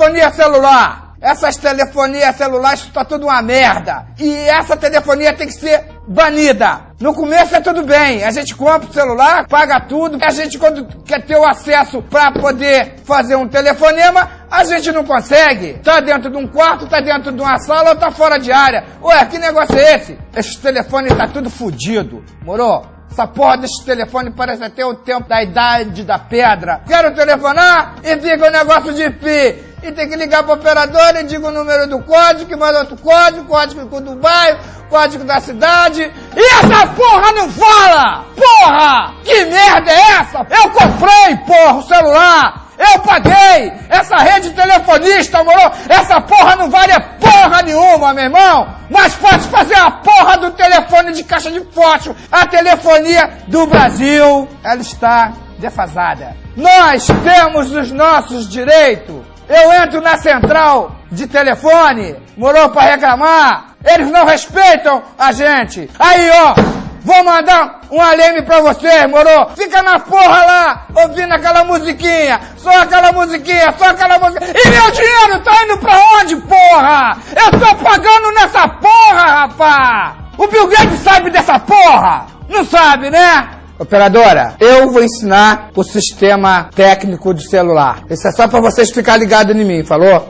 telefonia celular. Essas telefonias celulares, isso tá tudo uma merda. E essa telefonia tem que ser banida. No começo é tudo bem, a gente compra o celular, paga tudo, a gente quando quer ter o acesso para poder fazer um telefonema, a gente não consegue. Tá dentro de um quarto, tá dentro de uma sala ou tá fora de área. Ué, que negócio é esse? Esse telefone tá tudo fudido, moro? Essa porra desse telefone parece até o tempo da idade da pedra. Quero telefonar e fica o negócio de pi e tem que ligar para operador e diga o número do código, que manda outro código, código do bairro, código da cidade. E essa porra não fala! Porra! Que merda é essa? Eu comprei, porra, o celular! Eu paguei! Essa rede telefonista, moro? Essa porra não vale porra nenhuma, meu irmão! Mas pode fazer a porra do telefone de caixa de fósforo! A telefonia do Brasil, ela está defasada. Nós temos os nossos direitos! Eu entro na central de telefone, morou para reclamar. Eles não respeitam a gente. Aí, ó, vou mandar um aleme pra você, morou. Fica na porra lá, ouvindo aquela musiquinha. Só aquela musiquinha, só aquela música. E meu dinheiro tá indo pra onde, porra? Eu tô pagando nessa porra, rapá. O Bill Gates sabe dessa porra? Não sabe, né? Operadora, eu vou ensinar o sistema técnico do celular. Isso é só para vocês ficarem ligados em mim, falou?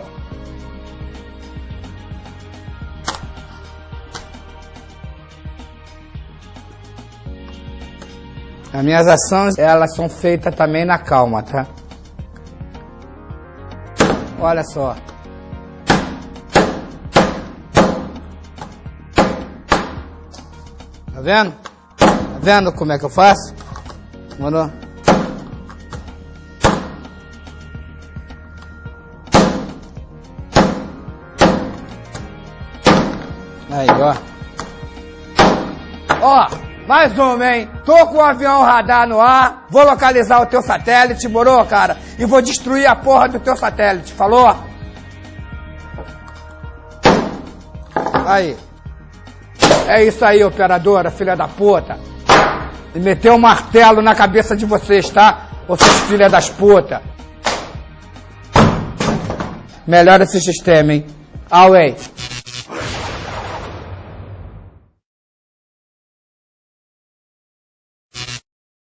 As minhas ações, elas são feitas também na calma, tá? Olha só. Tá vendo? Vendo como é que eu faço? Mano. Aí, ó. Ó, mais uma, hein? Tô com o um avião radar no ar, vou localizar o teu satélite, morou, cara? E vou destruir a porra do teu satélite, falou? Aí. É isso aí, operadora, filha da puta e meter um martelo na cabeça de vocês, tá? Vocês filha das putas. Melhora esse sistema, hein? Away.